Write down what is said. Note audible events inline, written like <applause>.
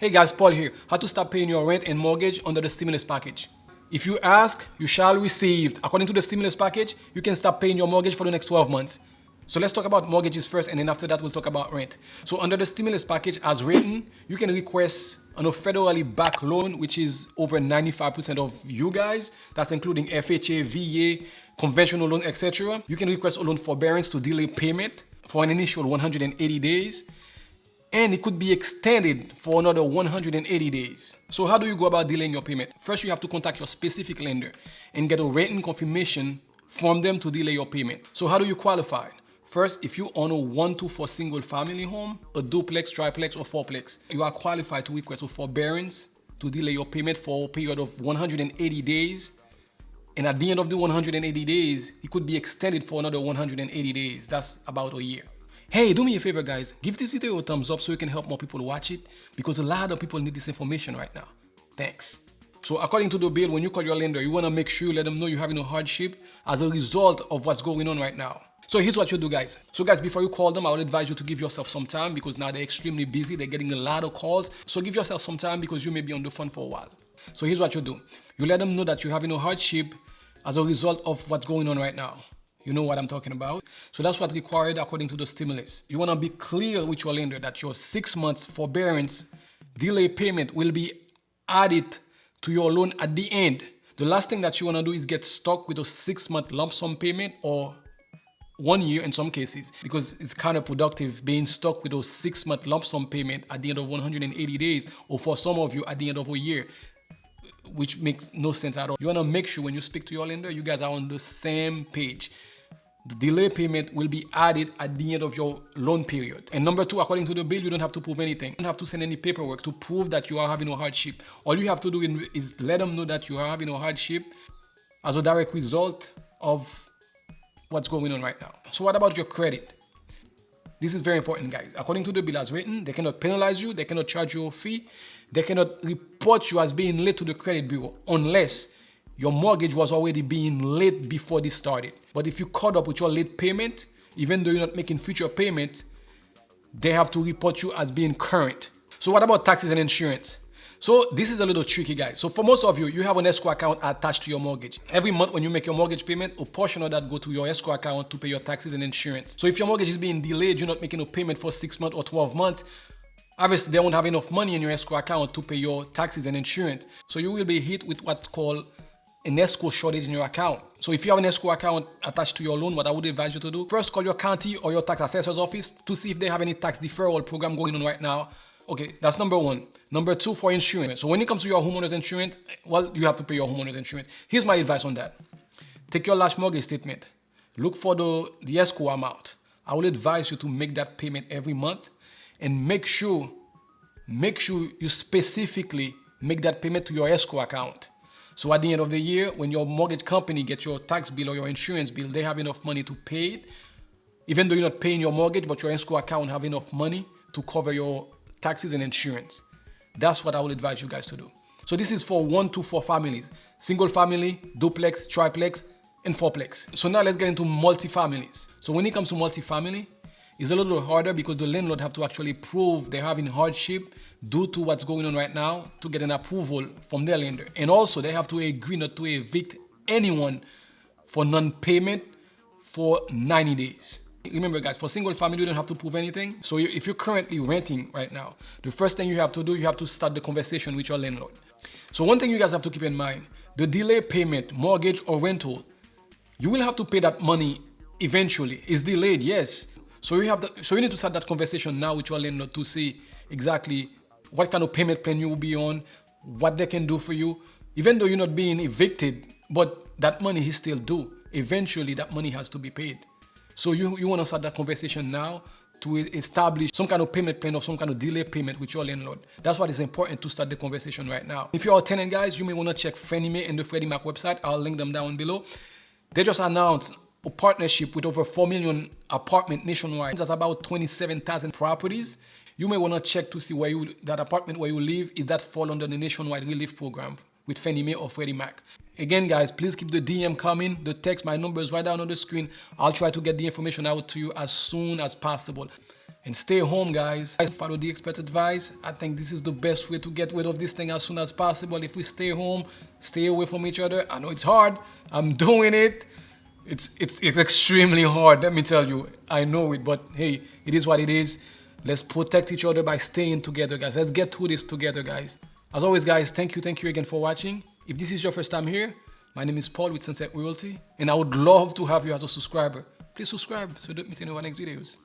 Hey guys, Paul here. How to stop paying your rent and mortgage under the stimulus package. If you ask, you shall receive. According to the stimulus package, you can stop paying your mortgage for the next 12 months. So let's talk about mortgages first and then after that we'll talk about rent. So under the stimulus package as written, you can request on a federally backed loan, which is over 95% of you guys. That's including FHA, VA, conventional loan, etc. You can request a loan forbearance to delay payment for an initial 180 days and it could be extended for another 180 days. So how do you go about delaying your payment? First, you have to contact your specific lender and get a written confirmation from them to delay your payment. So how do you qualify? First, if you own a one to four single family home, a duplex, triplex, or fourplex, you are qualified to request a forbearance to delay your payment for a period of 180 days. And at the end of the 180 days, it could be extended for another 180 days. That's about a year. Hey, do me a favor guys, give this video a thumbs up so you can help more people watch it because a lot of people need this information right now. Thanks. So according to the bill, when you call your lender, you want to make sure you let them know you're having a hardship as a result of what's going on right now. So here's what you do guys. So guys, before you call them, I would advise you to give yourself some time because now they're extremely busy. They're getting a lot of calls. So give yourself some time because you may be on the phone for a while. So here's what you do. You let them know that you're having a hardship as a result of what's going on right now. You know what I'm talking about? So that's what's required according to the stimulus. You want to be clear with your lender that your six months forbearance delay payment will be added to your loan at the end. The last thing that you want to do is get stuck with a six month lump sum payment or one year in some cases because it's counterproductive being stuck with a six month lump sum payment at the end of 180 days or for some of you at the end of a year which makes no sense at all. You want to make sure when you speak to your lender, you guys are on the same page. The delay payment will be added at the end of your loan period. And number two, according to the bill, you don't have to prove anything. You don't have to send any paperwork to prove that you are having a hardship. All you have to do is let them know that you are having a hardship as a direct result of what's going on right now. So what about your credit? This is very important, guys. According to the bill as written, they cannot penalize you, they cannot charge you a fee, they cannot report you as being late to the credit bureau unless your mortgage was already being late before this started. But if you caught up with your late payment, even though you're not making future payments, they have to report you as being current. So what about taxes and insurance? So this is a little tricky guys. So for most of you, you have an escrow account attached to your mortgage. Every month when you make your mortgage payment, a portion of that go to your escrow account to pay your taxes and insurance. So if your mortgage is being delayed, you're not making a payment for six months or 12 months, obviously they won't have enough money in your escrow account to pay your taxes and insurance. So you will be hit with what's called an escrow shortage in your account. So if you have an escrow account attached to your loan, what I would advise you to do, first call your county or your tax assessor's office to see if they have any tax deferral program going on right now Okay, that's number one. Number two, for insurance. So when it comes to your homeowner's insurance, well, you have to pay your homeowner's insurance. Here's my advice on that. Take your last mortgage statement. Look for the, the escrow amount. I will advise you to make that payment every month and make sure, make sure you specifically make that payment to your escrow account. So at the end of the year, when your mortgage company gets your tax bill or your insurance bill, they have enough money to pay it. Even though you're not paying your mortgage, but your escrow account have enough money to cover your taxes and insurance. That's what I would advise you guys to do. So this is for one to four families, single family, duplex, triplex, and fourplex. So now let's get into multi-families. So when it comes to multi-family, it's a little harder because the landlord have to actually prove they're having hardship due to what's going on right now to get an approval from their lender. And also they have to agree not to evict anyone for non-payment for 90 days. Remember guys, for single family, you don't have to prove anything. So if you're currently renting right now, the first thing you have to do, you have to start the conversation with your landlord. So one thing you guys have to keep in mind, the delay payment, mortgage or rental, you will have to pay that money eventually. It's delayed, yes. So you have the, so you need to start that conversation now with your landlord to see exactly what kind of payment plan you will be on, what they can do for you. Even though you're not being evicted, but that money is still due. Eventually that money has to be paid. So you, you want to start that conversation now to establish some kind of payment plan or some kind of delay payment with your landlord. That's what is important to start the conversation right now. If you're a tenant guys, you may want to check Fannie Mae and the Freddie Mac website. I'll link them down below. They just announced a partnership with over 4 million apartment nationwide. That's about 27,000 properties. You may want to check to see where you that apartment where you live, is that fall under the nationwide relief program with Fannie Mae or Freddie Mac. Again, guys, please keep the DM coming, the text, my number is right down on the screen. I'll try to get the information out to you as soon as possible. and stay home guys follow the expert advice i think this is the best way to get rid of this thing as soon as possible if we stay home stay away from each other i know it's hard i'm <laughs> doing it it's it's it's extremely hard let me tell you. I know it but hey it is what it is. Let's protect each other by staying together guys. Let's get through this together guys. As always guys thank you thank you again for watching. If this is your first time here my name is paul with sunset realty and i would love to have you as a subscriber. Please subscribe so don't miss any of our next videos